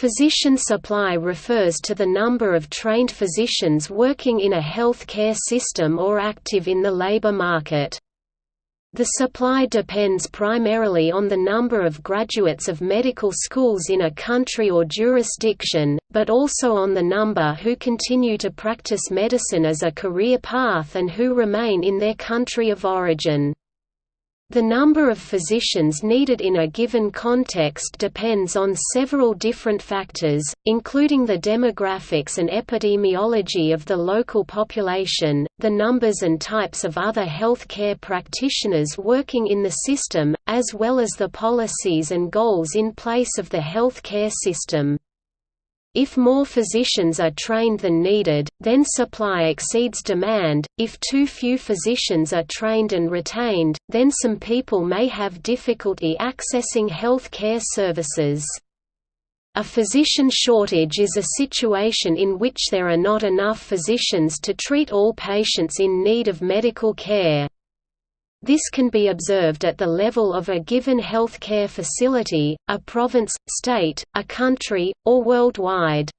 Physician supply refers to the number of trained physicians working in a health care system or active in the labor market. The supply depends primarily on the number of graduates of medical schools in a country or jurisdiction, but also on the number who continue to practice medicine as a career path and who remain in their country of origin. The number of physicians needed in a given context depends on several different factors, including the demographics and epidemiology of the local population, the numbers and types of other health care practitioners working in the system, as well as the policies and goals in place of the health care system. If more physicians are trained than needed, then supply exceeds demand. If too few physicians are trained and retained, then some people may have difficulty accessing health care services. A physician shortage is a situation in which there are not enough physicians to treat all patients in need of medical care. This can be observed at the level of a given health care facility, a province, state, a country, or worldwide.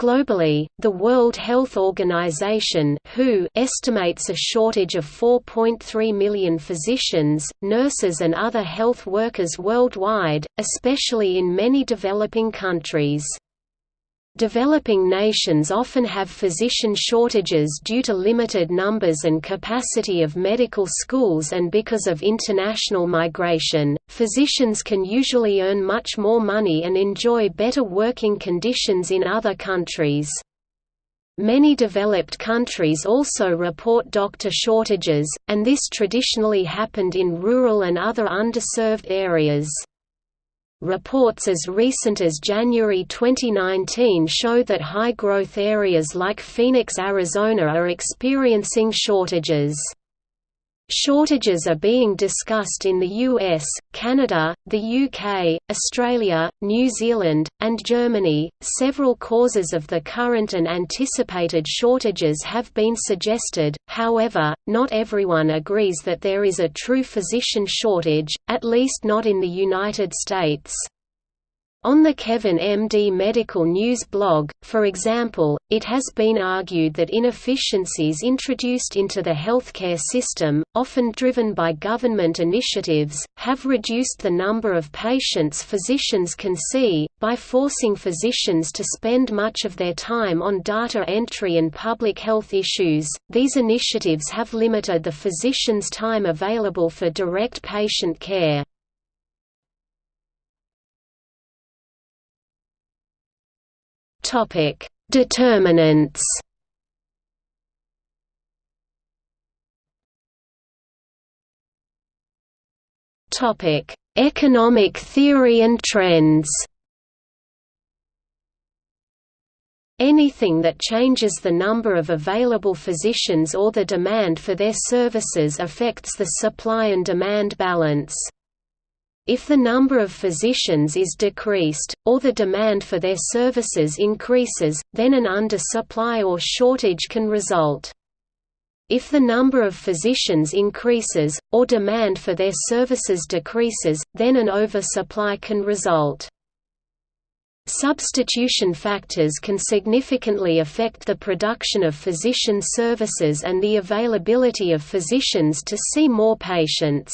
Globally, the World Health Organization (WHO) estimates a shortage of 4.3 million physicians, nurses and other health workers worldwide, especially in many developing countries. Developing nations often have physician shortages due to limited numbers and capacity of medical schools and because of international migration, physicians can usually earn much more money and enjoy better working conditions in other countries. Many developed countries also report doctor shortages, and this traditionally happened in rural and other underserved areas. Reports as recent as January 2019 show that high-growth areas like Phoenix, Arizona are experiencing shortages. Shortages are being discussed in the US, Canada, the UK, Australia, New Zealand, and Germany. Several causes of the current and anticipated shortages have been suggested, however, not everyone agrees that there is a true physician shortage, at least not in the United States. On the Kevin MD Medical News blog, for example, it has been argued that inefficiencies introduced into the healthcare system, often driven by government initiatives, have reduced the number of patients physicians can see, by forcing physicians to spend much of their time on data entry and public health issues. These initiatives have limited the physician's time available for direct patient care. Topic: Determinants. Topic: Economic theory and trends. Anything that changes the number of available physicians or the demand for their services affects the supply and demand balance. If the number of physicians is decreased, or the demand for their services increases, then an undersupply or shortage can result. If the number of physicians increases, or demand for their services decreases, then an oversupply can result. Substitution factors can significantly affect the production of physician services and the availability of physicians to see more patients.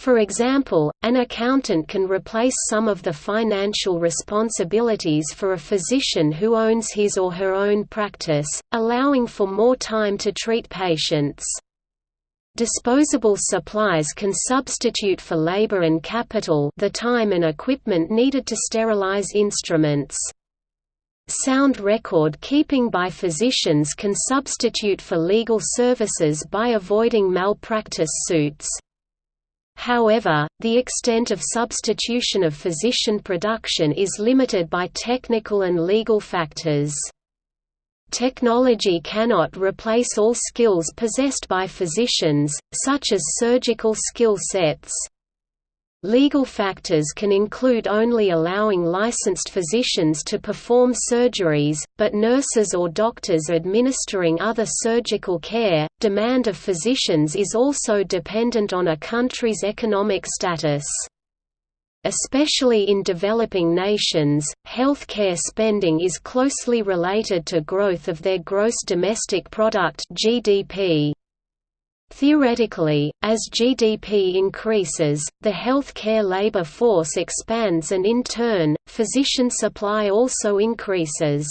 For example, an accountant can replace some of the financial responsibilities for a physician who owns his or her own practice, allowing for more time to treat patients. Disposable supplies can substitute for labor and capital the time and equipment needed to sterilize instruments. Sound record keeping by physicians can substitute for legal services by avoiding malpractice suits. However, the extent of substitution of physician production is limited by technical and legal factors. Technology cannot replace all skills possessed by physicians, such as surgical skill sets. Legal factors can include only allowing licensed physicians to perform surgeries, but nurses or doctors administering other surgical care. Demand of physicians is also dependent on a country's economic status. Especially in developing nations, healthcare spending is closely related to growth of their gross domestic product (GDP). Theoretically, as GDP increases, the healthcare labor force expands and in turn, physician supply also increases.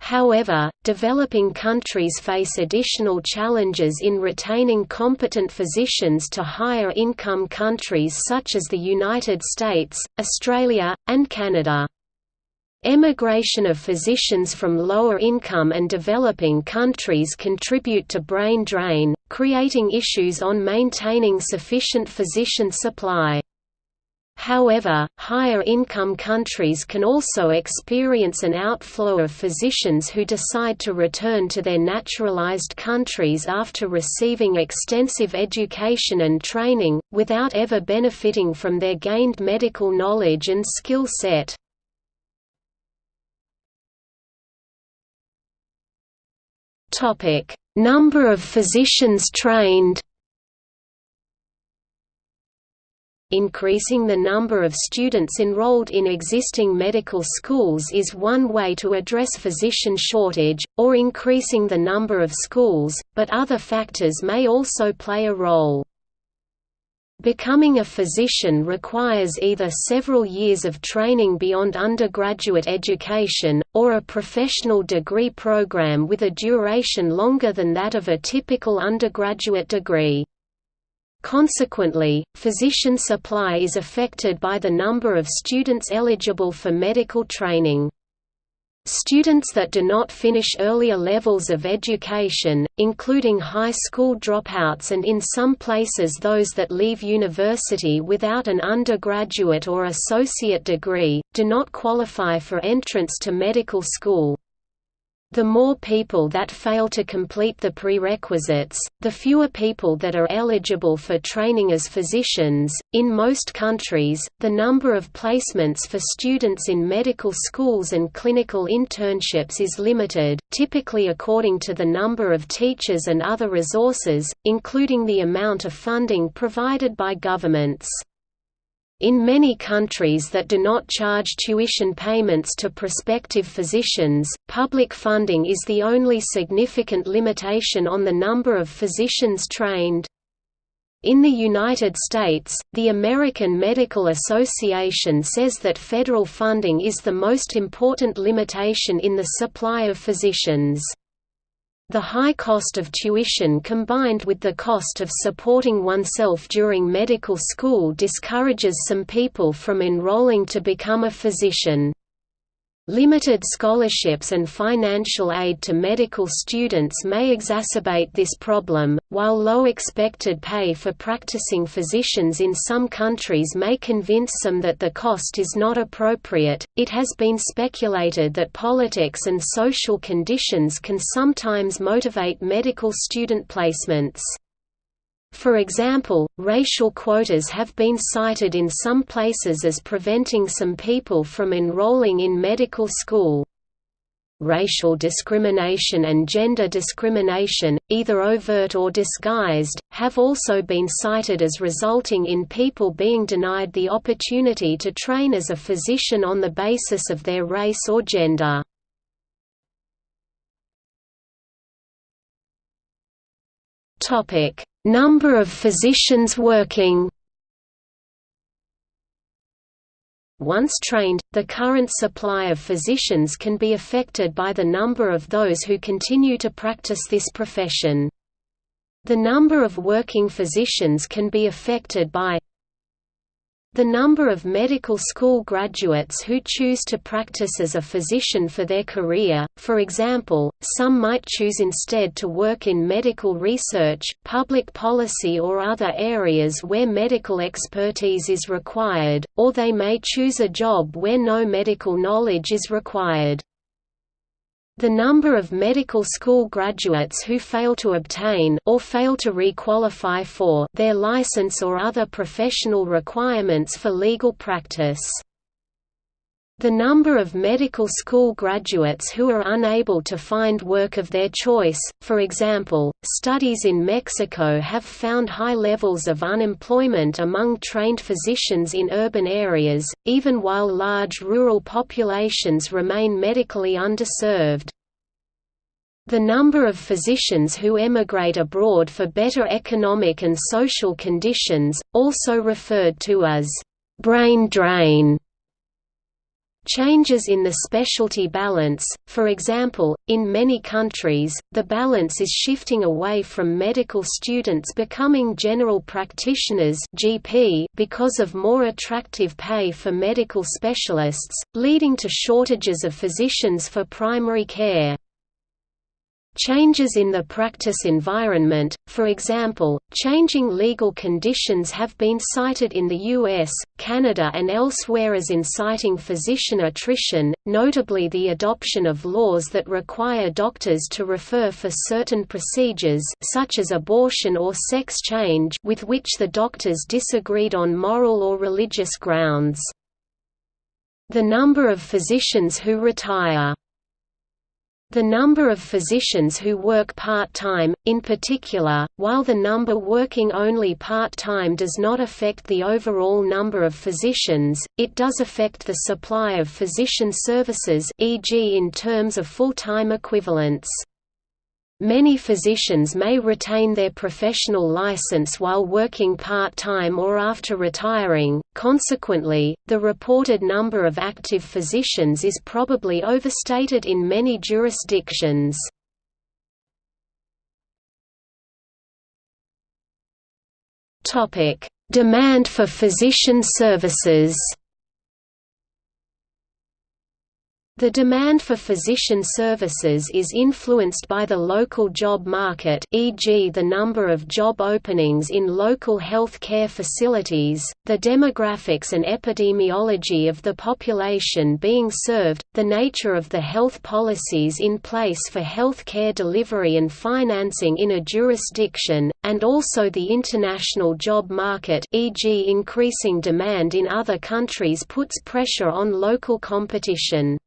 However, developing countries face additional challenges in retaining competent physicians to higher income countries such as the United States, Australia, and Canada. Emigration of physicians from lower income and developing countries contribute to brain drain, creating issues on maintaining sufficient physician supply. However, higher-income countries can also experience an outflow of physicians who decide to return to their naturalized countries after receiving extensive education and training, without ever benefiting from their gained medical knowledge and skill set. Number of physicians trained Increasing the number of students enrolled in existing medical schools is one way to address physician shortage, or increasing the number of schools, but other factors may also play a role. Becoming a physician requires either several years of training beyond undergraduate education, or a professional degree program with a duration longer than that of a typical undergraduate degree. Consequently, physician supply is affected by the number of students eligible for medical training. Students that do not finish earlier levels of education, including high school dropouts and in some places those that leave university without an undergraduate or associate degree, do not qualify for entrance to medical school. The more people that fail to complete the prerequisites, the fewer people that are eligible for training as physicians. In most countries, the number of placements for students in medical schools and clinical internships is limited, typically according to the number of teachers and other resources, including the amount of funding provided by governments. In many countries that do not charge tuition payments to prospective physicians, public funding is the only significant limitation on the number of physicians trained. In the United States, the American Medical Association says that federal funding is the most important limitation in the supply of physicians. The high cost of tuition combined with the cost of supporting oneself during medical school discourages some people from enrolling to become a physician. Limited scholarships and financial aid to medical students may exacerbate this problem, while low expected pay for practicing physicians in some countries may convince some that the cost is not appropriate. It has been speculated that politics and social conditions can sometimes motivate medical student placements. For example, racial quotas have been cited in some places as preventing some people from enrolling in medical school. Racial discrimination and gender discrimination, either overt or disguised, have also been cited as resulting in people being denied the opportunity to train as a physician on the basis of their race or gender. Topic: Number of physicians working. Once trained, the current supply of physicians can be affected by the number of those who continue to practice this profession. The number of working physicians can be affected by the number of medical school graduates who choose to practice as a physician for their career, for example, some might choose instead to work in medical research, public policy or other areas where medical expertise is required, or they may choose a job where no medical knowledge is required. The number of medical school graduates who fail to obtain or fail to requalify for their license or other professional requirements for legal practice. The number of medical school graduates who are unable to find work of their choice, for example, studies in Mexico have found high levels of unemployment among trained physicians in urban areas, even while large rural populations remain medically underserved. The number of physicians who emigrate abroad for better economic and social conditions, also referred to as brain drain, Changes in the specialty balance, for example, in many countries, the balance is shifting away from medical students becoming general practitioners (GP) because of more attractive pay for medical specialists, leading to shortages of physicians for primary care. Changes in the practice environment, for example, changing legal conditions have been cited in the US, Canada and elsewhere as inciting physician attrition, notably the adoption of laws that require doctors to refer for certain procedures such as abortion or sex change with which the doctors disagreed on moral or religious grounds. The number of physicians who retire the number of physicians who work part-time, in particular, while the number working only part-time does not affect the overall number of physicians, it does affect the supply of physician services e.g. in terms of full-time equivalents. Many physicians may retain their professional license while working part-time or after retiring, consequently, the reported number of active physicians is probably overstated in many jurisdictions. Demand for physician services The demand for physician services is influenced by the local job market e.g. the number of job openings in local health care facilities, the demographics and epidemiology of the population being served, the nature of the health policies in place for health care delivery and financing in a jurisdiction, and also the international job market e.g. increasing demand in other countries puts pressure on local competition.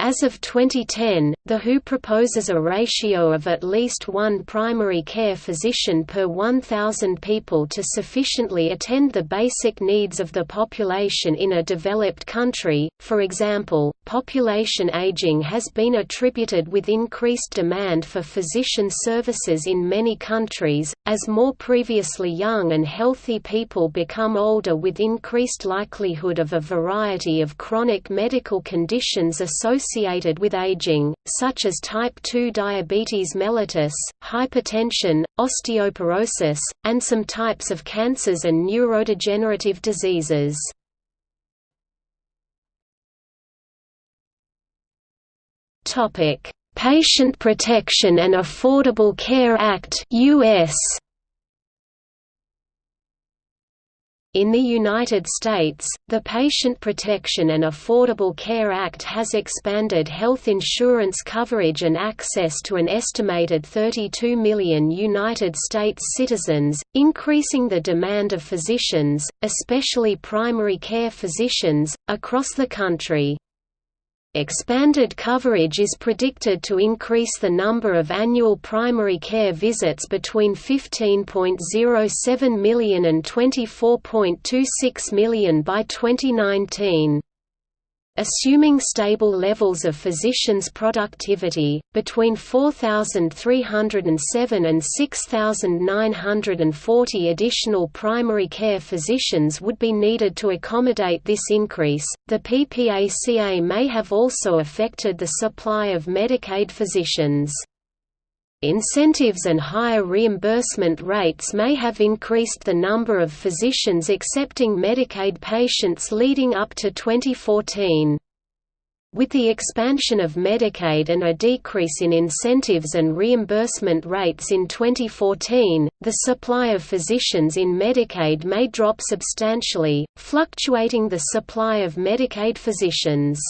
As of 2010, the WHO proposes a ratio of at least one primary care physician per 1,000 people to sufficiently attend the basic needs of the population in a developed country. For example, population aging has been attributed with increased demand for physician services in many countries, as more previously young and healthy people become older with increased likelihood of a variety of chronic medical conditions associated associated with aging, such as type 2 diabetes mellitus, hypertension, osteoporosis, and some types of cancers and neurodegenerative diseases. Patient Protection and Affordable Care Act US In the United States, the Patient Protection and Affordable Care Act has expanded health insurance coverage and access to an estimated 32 million United States citizens, increasing the demand of physicians, especially primary care physicians, across the country. Expanded coverage is predicted to increase the number of annual primary care visits between 15.07 million and 24.26 million by 2019. Assuming stable levels of physicians' productivity, between 4,307 and 6,940 additional primary care physicians would be needed to accommodate this increase. The PPACA may have also affected the supply of Medicaid physicians. Incentives and higher reimbursement rates may have increased the number of physicians accepting Medicaid patients leading up to 2014. With the expansion of Medicaid and a decrease in incentives and reimbursement rates in 2014, the supply of physicians in Medicaid may drop substantially, fluctuating the supply of Medicaid physicians.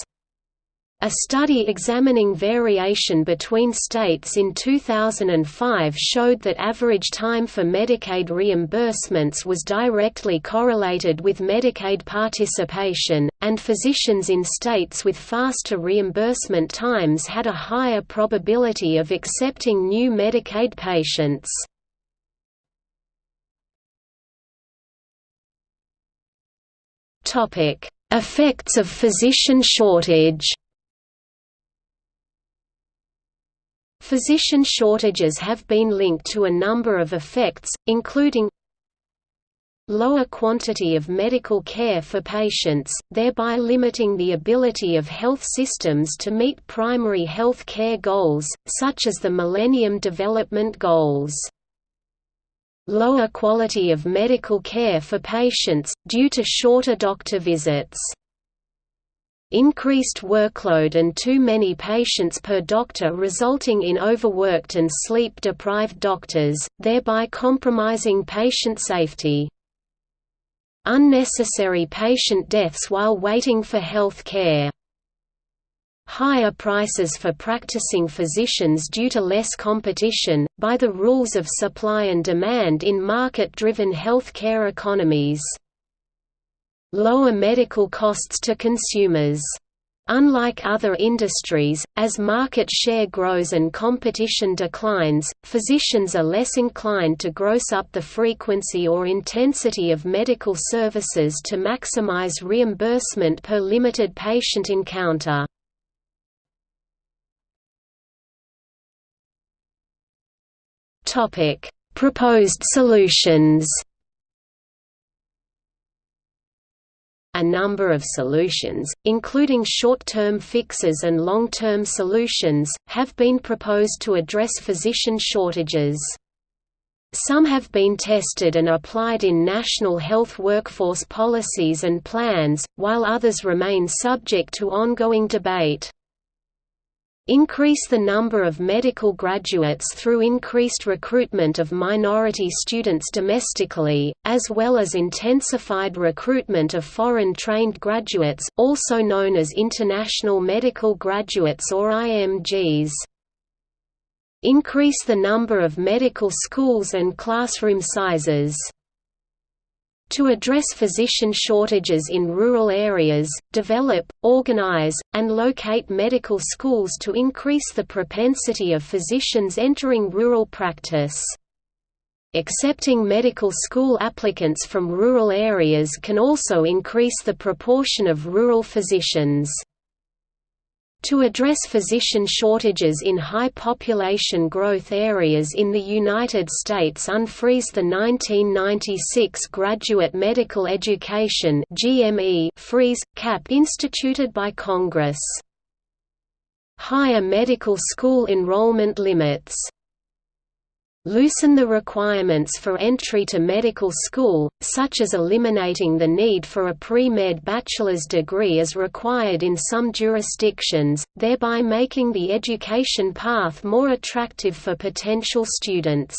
A study examining variation between states in 2005 showed that average time for Medicaid reimbursements was directly correlated with Medicaid participation, and physicians in states with faster reimbursement times had a higher probability of accepting new Medicaid patients. Effects of physician shortage Physician shortages have been linked to a number of effects, including lower quantity of medical care for patients, thereby limiting the ability of health systems to meet primary health care goals, such as the Millennium Development Goals. Lower quality of medical care for patients, due to shorter doctor visits increased workload and too many patients per doctor resulting in overworked and sleep-deprived doctors, thereby compromising patient safety. Unnecessary patient deaths while waiting for health care. Higher prices for practicing physicians due to less competition, by the rules of supply and demand in market-driven healthcare economies lower medical costs to consumers. Unlike other industries, as market share grows and competition declines, physicians are less inclined to gross up the frequency or intensity of medical services to maximize reimbursement per limited patient encounter. Proposed solutions a number of solutions, including short-term fixes and long-term solutions, have been proposed to address physician shortages. Some have been tested and applied in national health workforce policies and plans, while others remain subject to ongoing debate. Increase the number of medical graduates through increased recruitment of minority students domestically, as well as intensified recruitment of foreign-trained graduates, also known as international medical graduates or IMGs. Increase the number of medical schools and classroom sizes. To address physician shortages in rural areas, develop, organize, and locate medical schools to increase the propensity of physicians entering rural practice. Accepting medical school applicants from rural areas can also increase the proportion of rural physicians. To address physician shortages in high population growth areas in the United States unfreeze the 1996 Graduate Medical Education GME freeze, cap instituted by Congress. Higher medical school enrollment limits loosen the requirements for entry to medical school, such as eliminating the need for a pre-med bachelor's degree as required in some jurisdictions, thereby making the education path more attractive for potential students.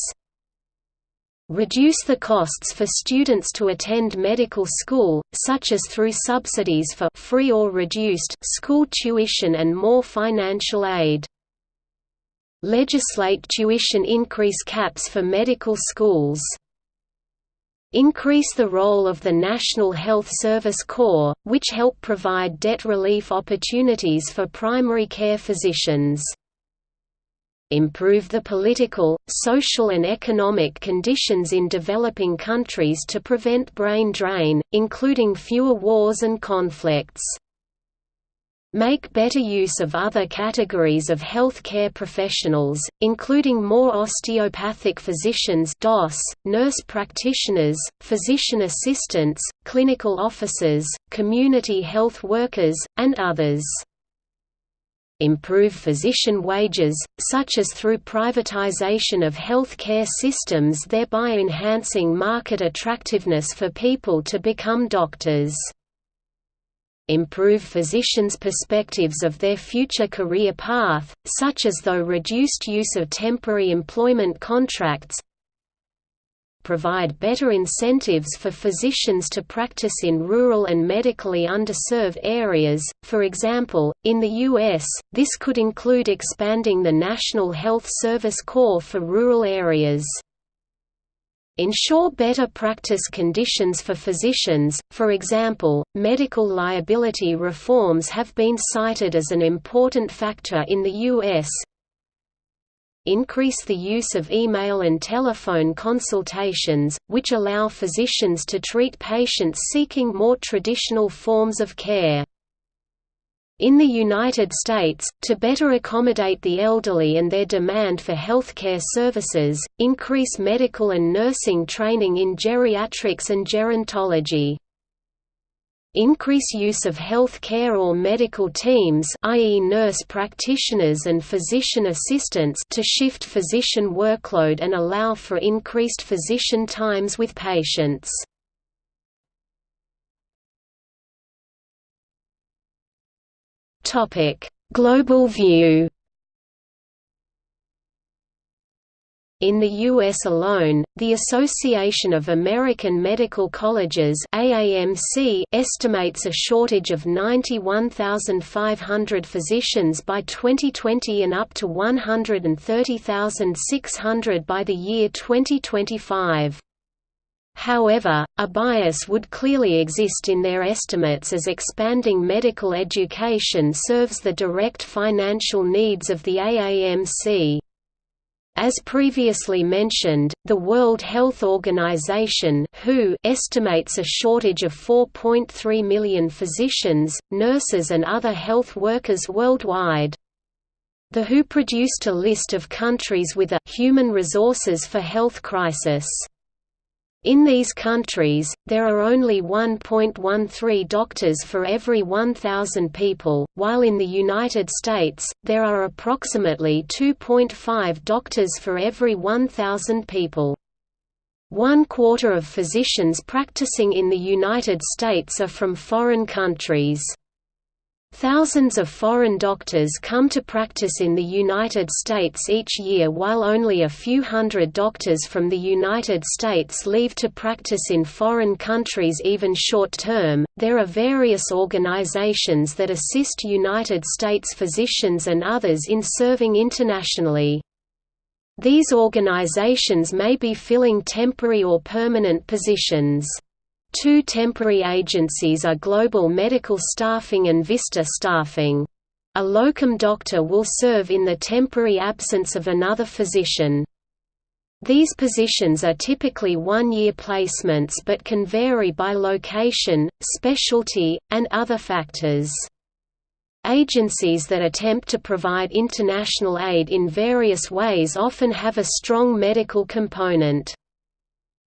Reduce the costs for students to attend medical school, such as through subsidies for free or reduced school tuition and more financial aid legislate tuition increase caps for medical schools. Increase the role of the National Health Service Corps, which help provide debt relief opportunities for primary care physicians. Improve the political, social and economic conditions in developing countries to prevent brain drain, including fewer wars and conflicts make better use of other categories of health care professionals, including more osteopathic physicians DOS, nurse practitioners, physician assistants, clinical officers, community health workers, and others. Improve physician wages, such as through privatization of health care systems thereby enhancing market attractiveness for people to become doctors improve physicians' perspectives of their future career path, such as though reduced use of temporary employment contracts provide better incentives for physicians to practice in rural and medically underserved areas. For example, in the U.S., this could include expanding the National Health Service Corps for rural areas ensure better practice conditions for physicians, for example, medical liability reforms have been cited as an important factor in the U.S. Increase the use of email and telephone consultations, which allow physicians to treat patients seeking more traditional forms of care. In the United States, to better accommodate the elderly and their demand for healthcare services, increase medical and nursing training in geriatrics and gerontology. Increase use of health care or medical teams i.e. nurse practitioners and physician assistants to shift physician workload and allow for increased physician times with patients. Topic: Global view. In the U.S. alone, the Association of American Medical Colleges AAMC estimates a shortage of 91,500 physicians by 2020 and up to 130,600 by the year 2025. However, a bias would clearly exist in their estimates as expanding medical education serves the direct financial needs of the AAMC. As previously mentioned, the World Health Organization WHO estimates a shortage of 4.3 million physicians, nurses and other health workers worldwide. The WHO produced a list of countries with a «human resources for health crisis» In these countries, there are only 1.13 doctors for every 1,000 people, while in the United States, there are approximately 2.5 doctors for every 1,000 people. One quarter of physicians practicing in the United States are from foreign countries. Thousands of foreign doctors come to practice in the United States each year while only a few hundred doctors from the United States leave to practice in foreign countries even short term. There are various organizations that assist United States physicians and others in serving internationally. These organizations may be filling temporary or permanent positions. Two temporary agencies are Global Medical Staffing and Vista Staffing. A locum doctor will serve in the temporary absence of another physician. These positions are typically one-year placements but can vary by location, specialty, and other factors. Agencies that attempt to provide international aid in various ways often have a strong medical component.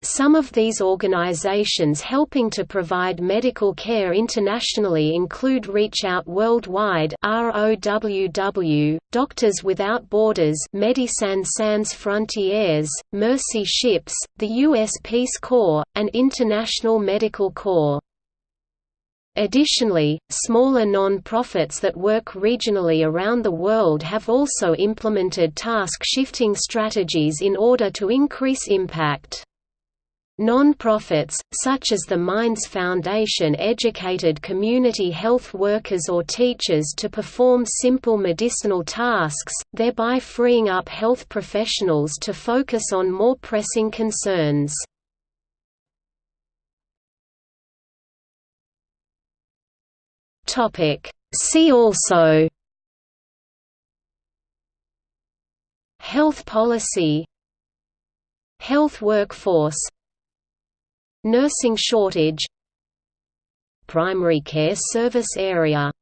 Some of these organizations helping to provide medical care internationally include Reach Out Worldwide ROWW, Doctors Without Borders Médecins Sans Frontières, Mercy Ships, the U.S. Peace Corps, and International Medical Corps. Additionally, smaller non-profits that work regionally around the world have also implemented task-shifting strategies in order to increase impact. Non-profits, such as the Minds Foundation educated community health workers or teachers to perform simple medicinal tasks, thereby freeing up health professionals to focus on more pressing concerns. See also Health policy Health workforce Nursing shortage Primary care service area